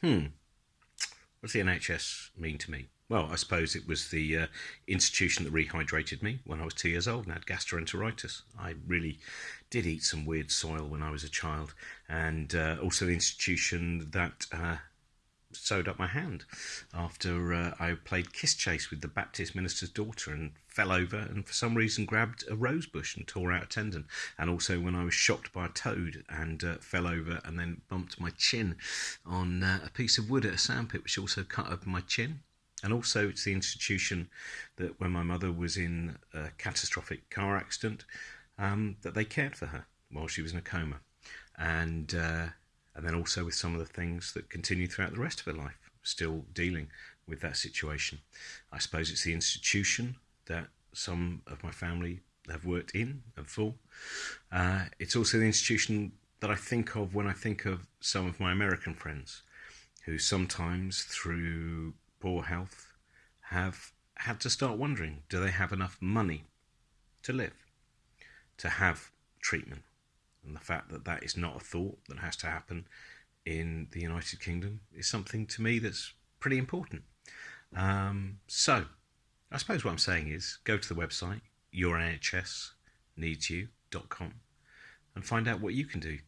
hmm, what does the NHS mean to me? Well, I suppose it was the uh, institution that rehydrated me when I was two years old and had gastroenteritis. I really did eat some weird soil when I was a child, and uh, also the institution that uh, sewed up my hand after uh, I played kiss chase with the Baptist minister's daughter and fell over and for some reason grabbed a rose bush and tore out a tendon. And also when I was shocked by a toad and uh, fell over and then bumped my chin on uh, a piece of wood at a sandpit, which also cut up my chin. And also, it's the institution that when my mother was in a catastrophic car accident, um, that they cared for her while she was in a coma. And uh, and then also with some of the things that continue throughout the rest of her life, still dealing with that situation. I suppose it's the institution that some of my family have worked in and for. Uh, it's also the institution that I think of when I think of some of my American friends who sometimes, through poor health, have had to start wondering do they have enough money to live, to have treatment, and the fact that that is not a thought that has to happen in the United Kingdom is something to me that's pretty important. Um, so, I suppose what I'm saying is go to the website, yournhsneedsyou.com, and find out what you can do